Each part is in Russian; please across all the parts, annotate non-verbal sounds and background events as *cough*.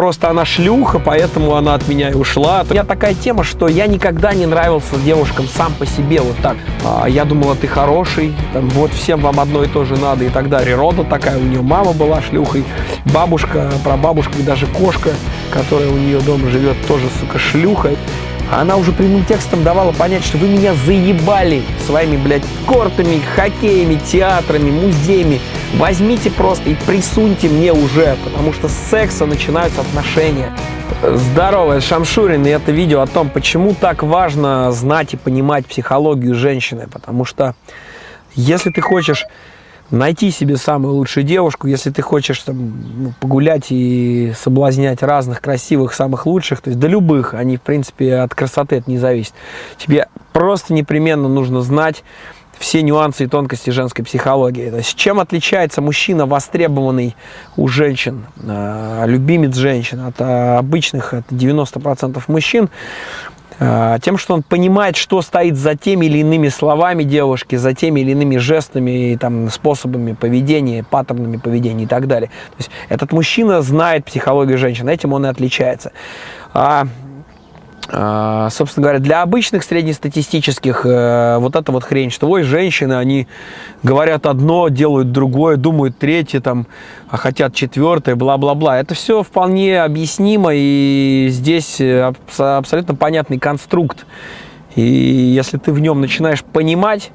просто она шлюха, поэтому она от меня и ушла. У меня такая тема, что я никогда не нравился девушкам сам по себе вот так. А, я думала, ты хороший, там, вот всем вам одно и то же надо и так далее. Природа такая, у нее мама была шлюхой, бабушка, прабабушка и даже кошка, которая у нее дома живет, тоже, сука, шлюха. Она уже прямым текстом давала понять, что вы меня заебали своими, блядь, кортами, хоккеями, театрами, музеями. Возьмите просто и присуньте мне уже, потому что с секса начинаются отношения. Здорово, это Шамшурин, и это видео о том, почему так важно знать и понимать психологию женщины. Потому что если ты хочешь найти себе самую лучшую девушку, если ты хочешь там, ну, погулять и соблазнять разных красивых, самых лучших, то есть до любых, они, в принципе, от красоты это не зависит. Тебе просто непременно нужно знать все нюансы и тонкости женской психологии. То есть, чем отличается мужчина, востребованный у женщин, э, любимец женщин, от э, обычных, от 90% мужчин, а, тем, что он понимает, что стоит за теми или иными словами девушки, за теми или иными жестами, там, способами поведения, паттернами поведения и так далее. То есть этот мужчина знает психологию женщин, этим он и отличается. А, собственно говоря, для обычных среднестатистических э, вот эта вот хрень, что ой, женщины, они говорят одно, делают другое, думают третье, там, а хотят четвертое, бла-бла-бла. Это все вполне объяснимо, и здесь э, абсолютно понятный конструкт. И если ты в нем начинаешь понимать,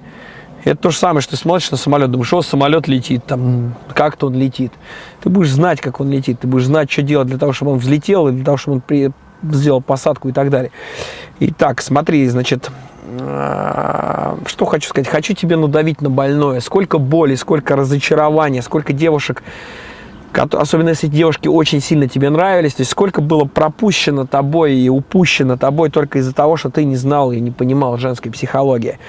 это то же самое, что ты смотришь на самолет, думаешь, что самолет летит, там, как-то он летит. Ты будешь знать, как он летит, ты будешь знать, что делать для того, чтобы он взлетел, и для того, чтобы он сделал посадку и так далее. Итак, смотри, значит, а, что хочу сказать? Хочу тебе надавить на больное. Сколько боли, сколько разочарования, сколько девушек, особенно если девушки очень сильно тебе нравились, то есть сколько было пропущено тобой и упущено тобой только из-за того, что ты не знал и не понимал женской психологии.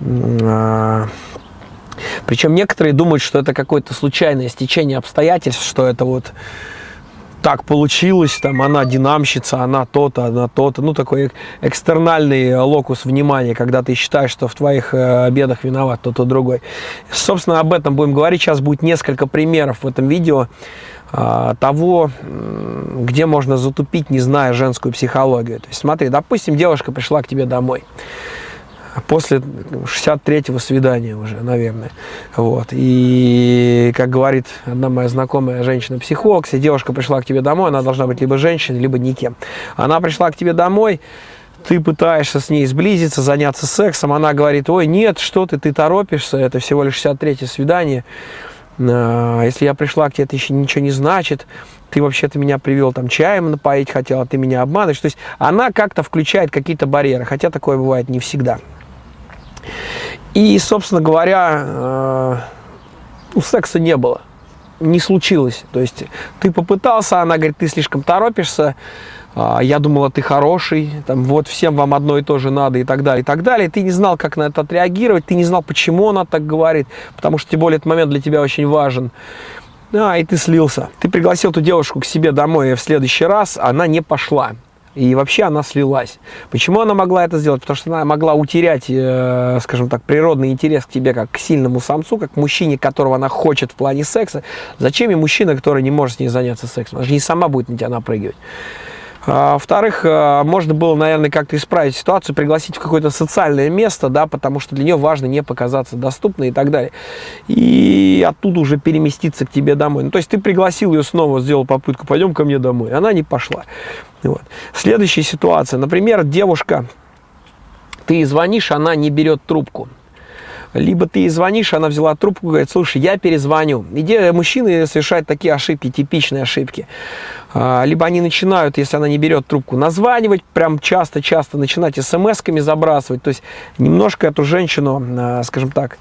А, Причем некоторые думают, что это какое-то случайное стечение обстоятельств, что это вот так получилось, там, она динамщица, она то-то, она то-то. Ну, такой экстернальный локус внимания, когда ты считаешь, что в твоих э, обедах виноват кто-то другой. Собственно, об этом будем говорить. Сейчас будет несколько примеров в этом видео э, того, где можно затупить, не зная женскую психологию. То есть, смотри, допустим, девушка пришла к тебе домой после 63-го свидания уже, наверное. Вот. И, как говорит одна моя знакомая женщина-психолог, если девушка пришла к тебе домой, она должна быть либо женщиной, либо никем. Она пришла к тебе домой, ты пытаешься с ней сблизиться, заняться сексом, она говорит, ой, нет, что ты, ты торопишься, это всего лишь 63-е свидание, а, если я пришла к тебе, это еще ничего не значит, ты вообще-то меня привел там чаем напоить хотел, а ты меня обманываешь. То есть она как-то включает какие-то барьеры, хотя такое бывает не всегда. И, собственно говоря, э, у секса не было, не случилось. То есть ты попытался, она говорит, ты слишком торопишься, э, я думала, ты хороший, там, вот всем вам одно и то же надо и так далее, и так далее. Ты не знал, как на это отреагировать, ты не знал, почему она так говорит, потому что, тем более, этот момент для тебя очень важен. А, и ты слился. Ты пригласил эту девушку к себе домой в следующий раз, она не пошла. И вообще она слилась. Почему она могла это сделать? Потому что она могла утерять, э, скажем так, природный интерес к тебе как к сильному самцу, как к мужчине, которого она хочет в плане секса. Зачем ей мужчина, который не может с ней заняться сексом? Она же не сама будет на тебя напрыгивать. А, во-вторых, а, можно было, наверное, как-то исправить ситуацию, пригласить в какое-то социальное место, да, потому что для нее важно не показаться доступной и так далее. И оттуда уже переместиться к тебе домой. Ну, то есть ты пригласил ее снова, сделал попытку, пойдем ко мне домой. Она не пошла. Вот. Следующая ситуация. Например, девушка, ты звонишь, она не берет трубку либо ты ей звонишь, она взяла трубку, говорит, слушай, я перезвоню. Идея мужчины совершать такие ошибки, типичные ошибки. А, либо они начинают, если она не берет трубку, названивать, прям часто-часто начинать смс-ками забрасывать. То есть немножко эту женщину, а, скажем так,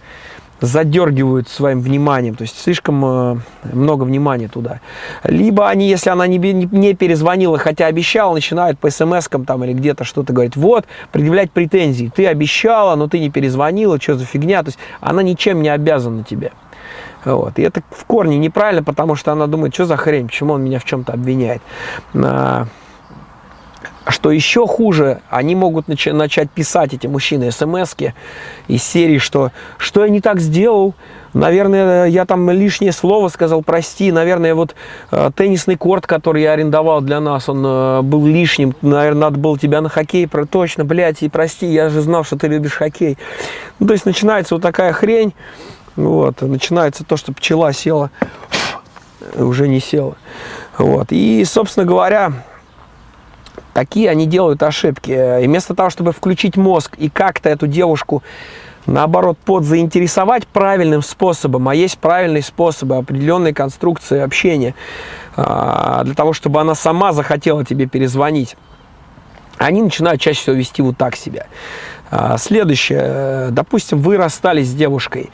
задергивают своим вниманием, то есть слишком э, много внимания туда. Либо они, если она не, не перезвонила, хотя обещала, начинают по смс-кам там или где-то что-то говорить, вот, предъявлять претензии, ты обещала, но ты не перезвонила, что за фигня, то есть она ничем не обязана тебе. Вот. И это в корне неправильно, потому что она думает, что за хрень, почему он меня в чем-то обвиняет. Что еще хуже, они могут нач начать писать, эти мужчины, смс из серии, что «что я не так сделал?», Наверное, я там лишнее слово сказал, прости. Наверное, вот э, теннисный корт, который я арендовал для нас, он э, был лишним. Наверное, надо было тебя на хоккей. Про, точно, блядь, и прости, я же знал, что ты любишь хоккей. Ну, то есть начинается вот такая хрень. Вот, начинается то, что пчела села, уже не села. Вот. И, собственно говоря, такие они делают ошибки. И вместо того, чтобы включить мозг и как-то эту девушку наоборот, под заинтересовать правильным способом, а есть правильные способы, определенные конструкции общения, а, для того, чтобы она сама захотела тебе перезвонить, они начинают чаще всего вести вот так себя. А, следующее. Допустим, вы расстались с девушкой.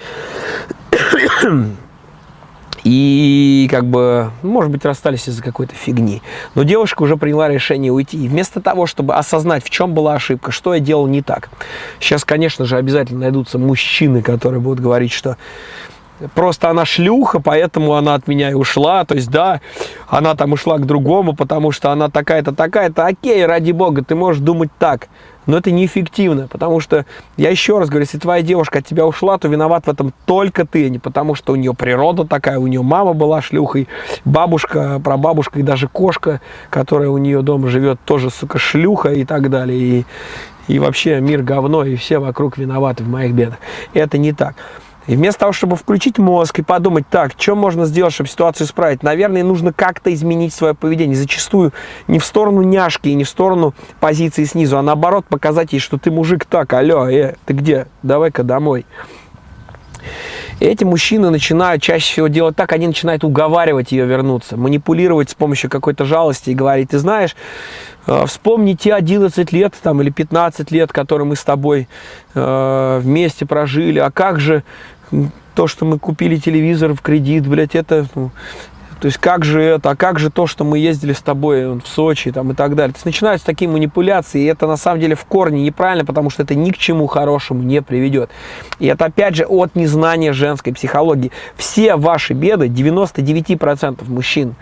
И как бы, может быть, расстались из-за какой-то фигни. Но девушка уже приняла решение уйти. И вместо того, чтобы осознать, в чем была ошибка, что я делал не так. Сейчас, конечно же, обязательно найдутся мужчины, которые будут говорить, что просто она шлюха, поэтому она от меня и ушла. То есть, да, она там ушла к другому, потому что она такая-то, такая-то. Окей, ради бога, ты можешь думать так но это неэффективно, потому что, я еще раз говорю, если твоя девушка от тебя ушла, то виноват в этом только ты, а не потому что у нее природа такая, у нее мама была шлюхой, бабушка, прабабушка и даже кошка, которая у нее дома живет, тоже, сука, шлюха и так далее, и, и вообще мир говно, и все вокруг виноваты в моих бедах. Это не так. И вместо того, чтобы включить мозг и подумать, так, что можно сделать, чтобы ситуацию исправить, наверное, нужно как-то изменить свое поведение. Зачастую не в сторону няшки и не в сторону позиции снизу, а наоборот показать ей, что ты мужик так, алло, э, ты где? Давай-ка домой. Эти мужчины начинают чаще всего делать так, они начинают уговаривать ее вернуться, манипулировать с помощью какой-то жалости и говорить, ты знаешь, э, вспомни те 11 лет там, или 15 лет, которые мы с тобой э, вместе прожили, а как же то, что мы купили телевизор в кредит, блядь, это, ну, то есть как же это, а как же то, что мы ездили с тобой в Сочи там, и так далее. То есть начинаются такие манипуляции, и это на самом деле в корне неправильно, потому что это ни к чему хорошему не приведет. И это опять же от незнания женской психологии. Все ваши беды, 99% мужчин,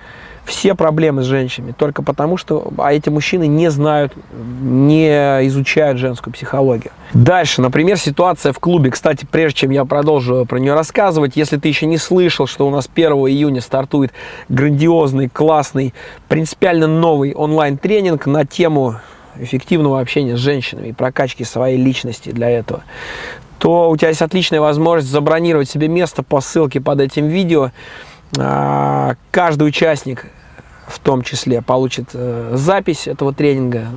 все проблемы с женщинами только потому, что а эти мужчины не знают, не изучают женскую психологию. Дальше, например, ситуация в клубе. Кстати, прежде чем я продолжу про нее рассказывать, если ты еще не слышал, что у нас 1 июня стартует грандиозный, классный, принципиально новый онлайн-тренинг на тему эффективного общения с женщинами и прокачки своей личности для этого, то у тебя есть отличная возможность забронировать себе место по ссылке под этим видео. А, каждый участник в том числе получит э, запись этого тренинга,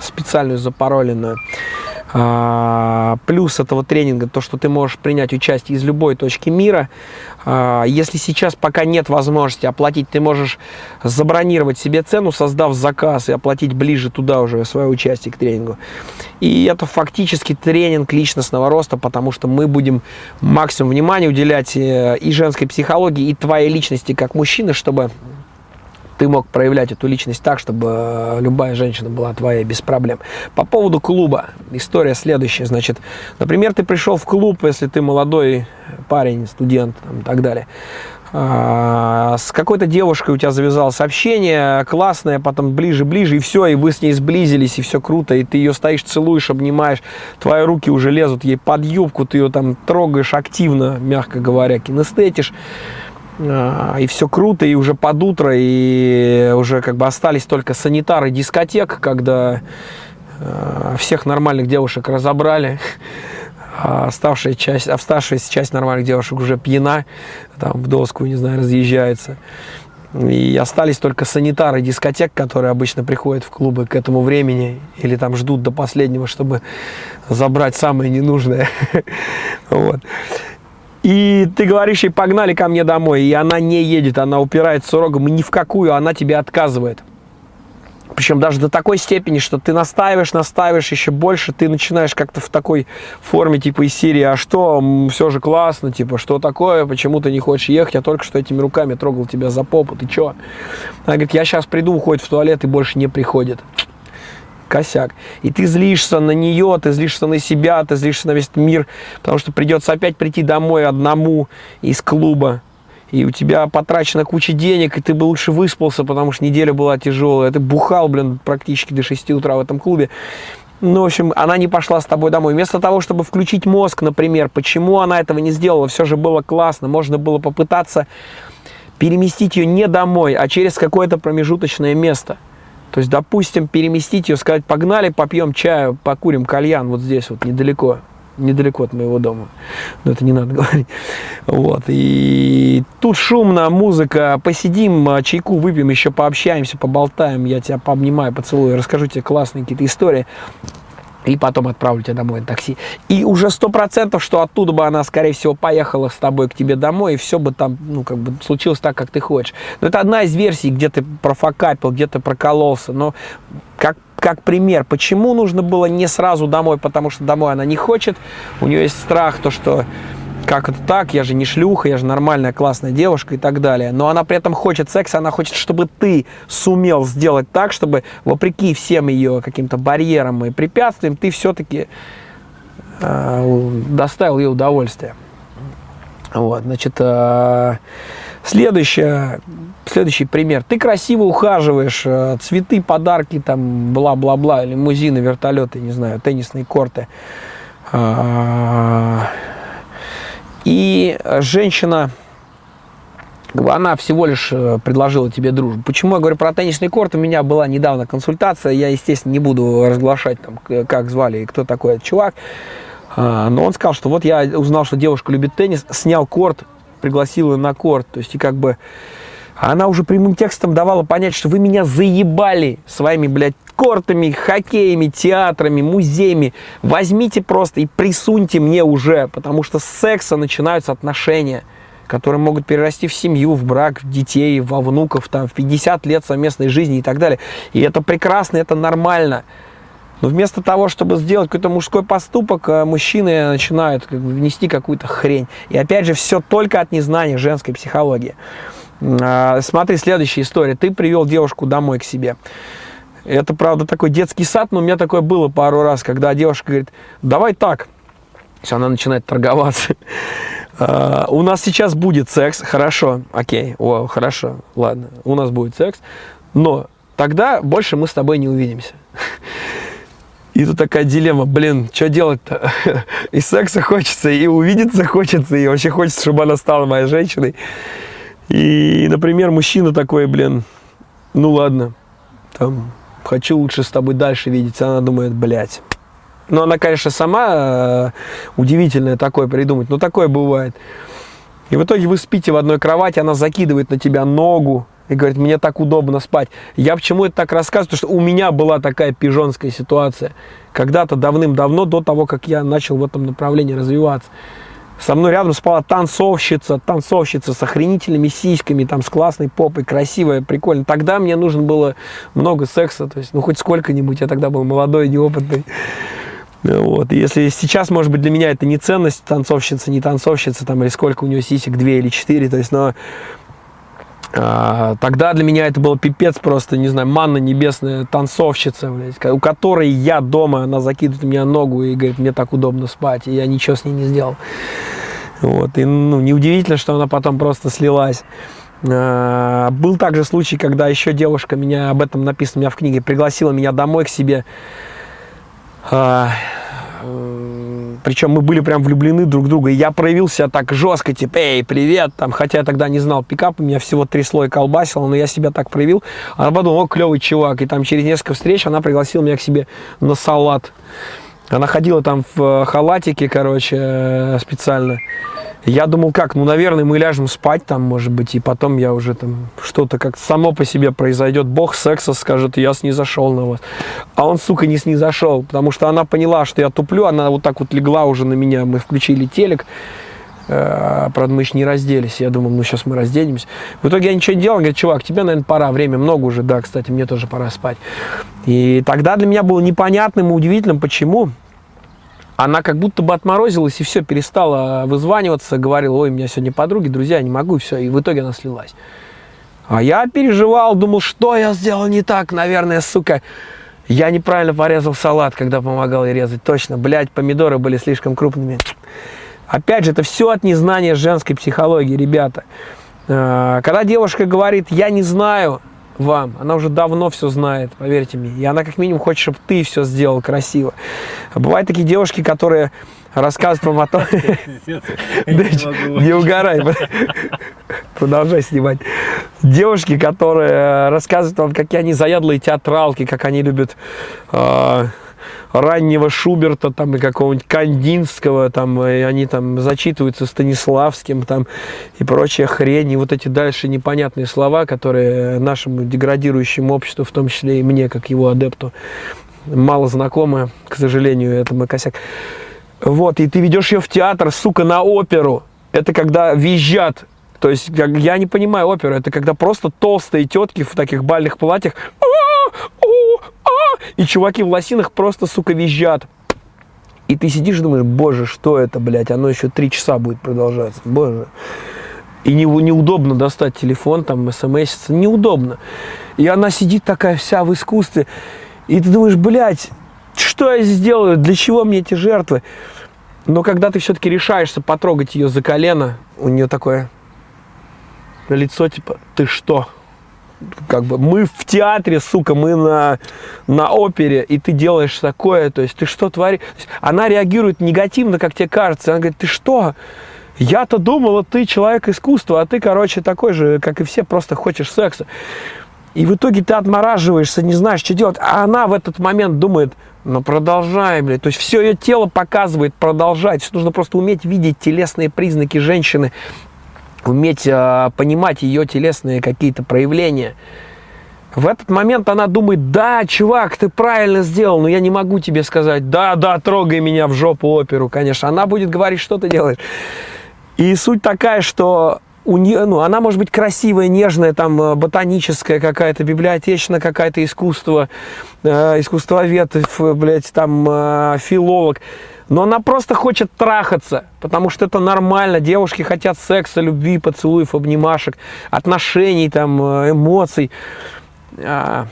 специальную запароленную. А, плюс этого тренинга то, что ты можешь принять участие из любой точки мира. А, если сейчас пока нет возможности оплатить, ты можешь забронировать себе цену, создав заказ и оплатить ближе туда уже свое участие к тренингу. И это фактически тренинг личностного роста, потому что мы будем максимум внимания уделять э, и женской психологии, и твоей личности как мужчины, чтобы ты мог проявлять эту личность так, чтобы э, любая женщина была твоей без проблем. По поводу клуба, история следующая. Значит, например, ты пришел в клуб, если ты молодой парень, студент там, и так далее. А, с какой-то девушкой у тебя завязалось общение, классное, потом ближе-ближе, и все, и вы с ней сблизились, и все круто, и ты ее стоишь, целуешь, обнимаешь, твои руки уже лезут ей под юбку, ты ее там трогаешь активно, мягко говоря, кинестетишь. А, и все круто, и уже под утро, и уже как бы остались только санитары дискотек, когда а, всех нормальных девушек разобрали, *laughs* а оставшая часть, оставшаяся часть нормальных девушек уже пьяна, там в доску, не знаю, разъезжается. И остались только санитары дискотек, которые обычно приходят в клубы к этому времени или там ждут до последнего, чтобы забрать самое ненужное. *laughs* Вот. И ты говоришь ей, погнали ко мне домой, и она не едет, она упирается рогом, и ни в какую она тебе отказывает. Причем даже до такой степени, что ты настаиваешь, настаиваешь еще больше, ты начинаешь как-то в такой форме, типа из серии, а что, все же классно, типа, что такое, почему ты не хочешь ехать, я только что этими руками трогал тебя за попу, ты че? Она говорит, я сейчас приду, уходит в туалет и больше не приходит косяк. И ты злишься на нее, ты злишься на себя, ты злишься на весь мир, потому что придется опять прийти домой одному из клуба. и у тебя потрачена куча денег, и ты бы лучше выспался, потому что неделя была тяжелая, ты бухал, блин, практически до 6 утра в этом клубе. Ну, в общем, она не пошла с тобой домой. Вместо того, чтобы включить мозг, например, почему она этого не сделала, все же было классно, можно было попытаться переместить ее не домой, а через какое-то промежуточное место. То есть, допустим, переместить ее, сказать, погнали, попьем чаю, покурим кальян вот здесь вот недалеко недалеко от моего дома. Но это не надо *laughs* говорить. Вот. И тут шумно, музыка. Посидим, а, чайку выпьем, еще пообщаемся, поболтаем. Я тебя пообнимаю, поцелую, расскажу тебе классные какие-то истории. И потом отправлю тебя домой на такси. И уже сто процентов, что оттуда бы она, скорее всего, поехала с тобой к тебе домой, и все бы там, ну, как бы случилось так, как ты хочешь. Но это одна из версий, где ты профокапил, где ты прокололся. Но как как пример, почему нужно было не сразу домой, потому что домой она не хочет, у нее есть страх, то что как это так, я же не шлюха, я же нормальная, классная девушка и так далее. Но она при этом хочет секса, она хочет, чтобы ты сумел сделать так, чтобы вопреки всем ее каким-то барьерам и препятствиям, ты все-таки э, доставил ей удовольствие. Вот, значит, э, следующее, следующий пример. Ты красиво ухаживаешь, э, цветы, подарки, там, бла-бла-бла, лимузины, вертолеты, не знаю, теннисные корты. А, и женщина, она всего лишь э, предложила тебе дружбу. Почему я говорю про теннисный корт? У меня была недавно консультация, я, естественно, не буду разглашать, там, как звали и кто такой этот чувак. А, но он сказал, что вот я узнал, что девушка любит теннис, снял корт, пригласил ее на корт. То есть, и как бы она уже прямым текстом давала понять, что вы меня заебали своими, блядь, кортами, хоккеями, театрами, музеями. Возьмите просто и присуньте мне уже, потому что с секса начинаются отношения, которые могут перерасти в семью, в брак, в детей, во внуков, там, в 50 лет совместной жизни и так далее. И это прекрасно, это нормально. Но вместо того, чтобы сделать какой-то мужской поступок, э, мужчины начинают как бы, внести какую-то хрень. И опять же, все только от незнания женской психологии. А, смотри, следующая история. Ты привел девушку домой к себе. Это, правда, такой детский сад, но у меня такое было пару раз, когда девушка говорит, давай так. Все, она начинает торговаться. Uh, *laughs* у нас сейчас будет секс, хорошо, окей, о, хорошо, ладно, у нас будет секс, но тогда больше мы с тобой не увидимся. *laughs* И тут такая дилемма, блин, что делать-то? *laughs* И секса хочется, и увидеться хочется, и вообще хочется, чтобы она стала моей женщиной. И, например, мужчина такой, блин, ну ладно, там, хочу лучше с тобой дальше видеться. Она думает, блядь. Ну, она, конечно, сама э, удивительное такое придумать, но такое бывает. И в итоге вы спите в одной кровати, она закидывает на тебя ногу, и говорит, мне так удобно спать. Я почему это так рассказываю? Потому что у меня была такая пижонская ситуация. Когда-то давным-давно, до того, как я начал в этом направлении развиваться. Со мной рядом спала танцовщица, танцовщица с охренительными сиськами, там, с классной попой, красивая, прикольно. Тогда мне нужно было много секса, то есть, ну, хоть сколько-нибудь, я тогда был молодой, неопытный. Вот. Если сейчас, может быть, для меня это не ценность, танцовщица, не танцовщица, там, или сколько у нее сисек, две или четыре, то есть, но тогда для меня это был пипец просто, не знаю, манна небесная, танцовщица, блядь, у которой я дома, она закидывает меня ногу и говорит, мне так удобно спать, и я ничего с ней не сделал. Вот, и ну, неудивительно, что она потом просто слилась. А, был также случай, когда еще девушка меня, об этом написано у меня в книге, пригласила меня домой к себе. Причем мы были прям влюблены друг в друга. И я проявил себя так жестко, типа, эй, привет, там, хотя я тогда не знал пикап, у меня всего три слоя колбасило, но я себя так проявил. Она подумала, о, клевый чувак. И там через несколько встреч она пригласила меня к себе на салат. Она ходила там в халатике, короче, э, специально. Я думал, как, ну, наверное, мы ляжем спать там, может быть, и потом я уже там что-то как само по себе произойдет. Бог секса скажет, я снизошел на вас. А он, сука, не снизошел, потому что она поняла, что я туплю, она вот так вот легла уже на меня, мы включили телек, э, правда, мы еще не разделись. Я думал, ну, сейчас мы разденемся. В итоге я ничего не делал. Говорит, чувак, тебе, наверное, пора. Время много уже. Да, кстати, мне тоже пора спать. И тогда для меня было непонятным и удивительным, почему она как будто бы отморозилась и все, перестала вызваниваться, говорила, ой, у меня сегодня подруги, друзья, не могу, и все, и в итоге она слилась. А я переживал, думал, что я сделал не так, наверное, сука. Я неправильно порезал салат, когда помогал ей резать. Точно, блядь, помидоры были слишком крупными. Опять же, это все от незнания женской психологии, ребята. А, когда девушка говорит, я не знаю вам, она уже давно все знает, поверьте мне. И она как минимум хочет, чтобы ты все сделал красиво. Бывают такие девушки, которые рассказывают вам о том... Не угорай. *laughs* Продолжай снимать. Девушки, которые рассказывают вам, какие они заядлые театралки, как они любят а, раннего Шуберта там и какого-нибудь Кандинского, там, и они там зачитываются Станиславским там и прочая хрень, и вот эти дальше непонятные слова, которые нашему деградирующему обществу, в том числе и мне, как его адепту, мало знакомы, к сожалению, это мой косяк. Вот, и ты ведешь ее в театр, сука, на оперу. Это когда визжат то есть я не понимаю оперу, это когда просто толстые тетки в таких бальных платьях и чуваки в лосинах просто, сука, визжат. И ты сидишь и думаешь, боже, что это, блядь, оно еще три часа будет продолжаться, боже. И не, неудобно достать телефон, там, смс, неудобно. И она сидит такая вся в искусстве, и ты думаешь, блядь, что я сделаю, для чего мне эти жертвы? Но когда ты все-таки решаешься потрогать ее за колено, у нее такое лицо, типа, ты что? Как бы мы в театре, сука, мы на, на опере, и ты делаешь такое, то есть ты что творишь? Она реагирует негативно, как тебе кажется. Она говорит, ты что? Я-то думала, ты человек искусства, а ты, короче, такой же, как и все, просто хочешь секса. И в итоге ты отмораживаешься, не знаешь, что делать. А она в этот момент думает, ну продолжай, блядь. То есть все ее тело показывает, продолжать. Нужно просто уметь видеть телесные признаки женщины уметь э, понимать ее телесные какие-то проявления. В этот момент она думает, да, чувак, ты правильно сделал, но я не могу тебе сказать, да, да, трогай меня в жопу оперу, конечно. Она будет говорить, что ты делаешь. И суть такая, что у нее, ну, она может быть красивая, нежная, там, э, ботаническая какая-то, библиотечная какая-то искусство, э, искусствовед, блядь, там, э, филолог но она просто хочет трахаться, потому что это нормально. Девушки хотят секса, любви, поцелуев, обнимашек, отношений, там, э, эмоций. А,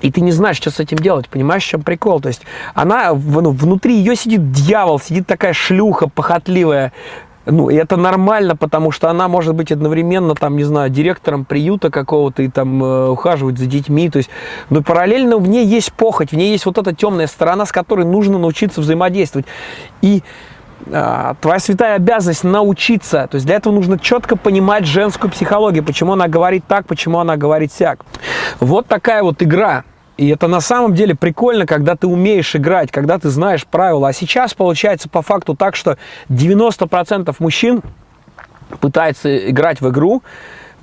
и ты не знаешь, что с этим делать, понимаешь, в чем прикол? То есть она, ну, внутри ее сидит дьявол, сидит такая шлюха похотливая, ну, и это нормально, потому что она может быть одновременно, там, не знаю, директором приюта какого-то и там э, ухаживать за детьми. То есть, но параллельно в ней есть похоть, в ней есть вот эта темная сторона, с которой нужно научиться взаимодействовать. И э, твоя святая обязанность научиться. То есть для этого нужно четко понимать женскую психологию, почему она говорит так, почему она говорит сяк. Вот такая вот игра. И это на самом деле прикольно, когда ты умеешь играть, когда ты знаешь правила. А сейчас получается по факту так, что 90% мужчин пытается играть в игру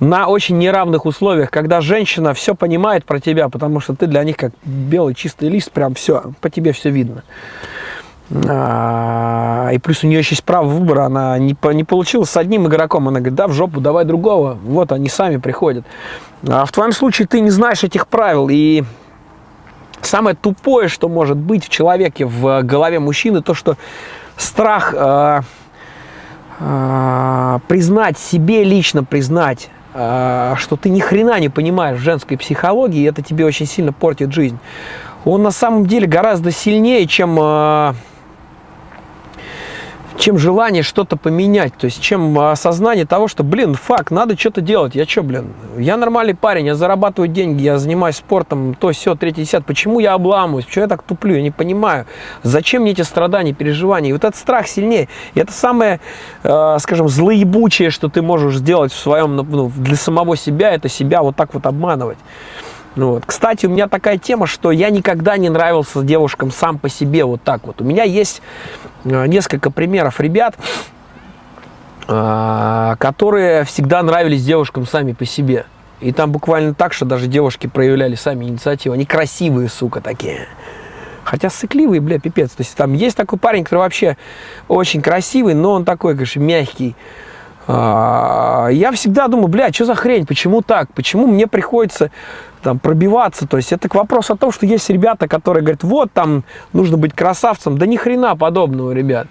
на очень неравных условиях, когда женщина все понимает про тебя, потому что ты для них как белый чистый лист, прям все, по тебе все видно. А, и плюс у нее еще есть право выбора, она не, не получила с одним игроком, она говорит, да, в жопу, давай другого, вот они сами приходят. А в твоем случае ты не знаешь этих правил, и Самое тупое, что может быть в человеке, в голове мужчины, то, что страх э, э, признать, себе лично признать, э, что ты ни хрена не понимаешь в женской психологии, и это тебе очень сильно портит жизнь. Он на самом деле гораздо сильнее, чем... Э, чем желание что-то поменять, то есть чем осознание того, что, блин, факт, надо что-то делать. Я что, блин, я нормальный парень, я зарабатываю деньги, я занимаюсь спортом, то, все, третий, десят. Почему я обламываюсь? Почему я так туплю? Я не понимаю. Зачем мне эти страдания, переживания? И вот этот страх сильнее. И это самое, э, скажем, злоебучее, что ты можешь сделать в своем, ну, для самого себя, это себя вот так вот обманывать. Ну, вот. Кстати, у меня такая тема, что я никогда не нравился девушкам сам по себе вот так вот. У меня есть э, несколько примеров ребят, э, которые всегда нравились девушкам сами по себе. И там буквально так, что даже девушки проявляли сами инициативу. Они красивые, сука, такие. Хотя сыкливый, бля, пипец. То есть там есть такой парень, который вообще очень красивый, но он такой, конечно, мягкий. А, я всегда думаю, бля, что за хрень, почему так? Почему мне приходится там, пробиваться. То есть это к вопросу о том, что есть ребята, которые говорят, вот там нужно быть красавцем. Да ни хрена подобного, ребят.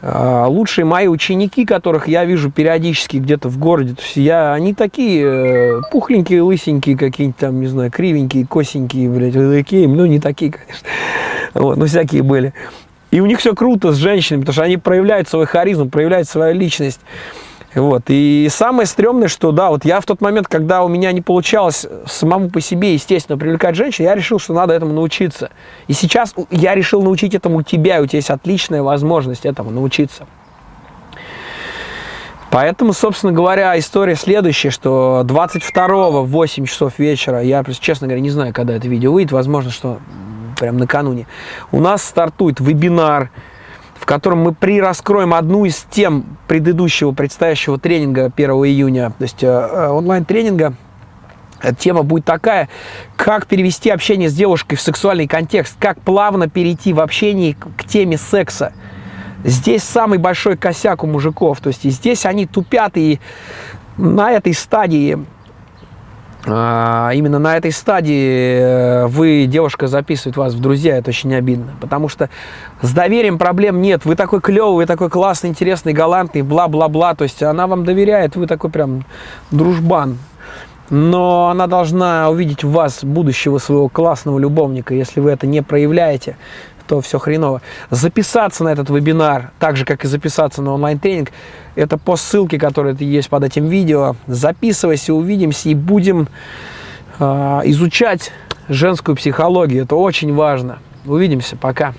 А, лучшие мои ученики, которых я вижу периодически где-то в городе, то есть я, они такие э, пухленькие, лысенькие, какие-нибудь там, не знаю, кривенькие, косенькие, блядь, такие, ну не такие, конечно, вот, но всякие были. И у них все круто с женщинами, потому что они проявляют свой харизм, проявляют свою личность. Вот. И самое стрёмное, что да, вот я в тот момент, когда у меня не получалось самому по себе, естественно, привлекать женщин, я решил, что надо этому научиться. И сейчас я решил научить этому тебя, и у тебя есть отличная возможность этому научиться. Поэтому, собственно говоря, история следующая, что 22 в 8 часов вечера, я, честно говоря, не знаю, когда это видео выйдет, возможно, что прям накануне, у нас стартует вебинар, в котором мы прираскроем одну из тем предыдущего предстоящего тренинга 1 июня, то есть э, э онлайн-тренинга. Тема будет такая, как перевести общение с девушкой в сексуальный контекст, как плавно перейти в общении к теме секса. Здесь самый большой косяк у мужиков, то есть и здесь они тупят, и на этой стадии именно на этой стадии э, вы, девушка, записывает вас в друзья, это очень обидно. Потому что с доверием проблем нет. Вы такой клевый, вы такой классный, интересный, галантный, бла-бла-бла. То есть она вам доверяет, вы такой прям дружбан. Но она должна увидеть в вас будущего своего классного любовника. Если вы это не проявляете, то все хреново. Записаться на этот вебинар, так же, как и записаться на онлайн-тренинг, это по ссылке, которая есть под этим видео. Записывайся, увидимся и будем э, изучать женскую психологию. Это очень важно. Увидимся, пока.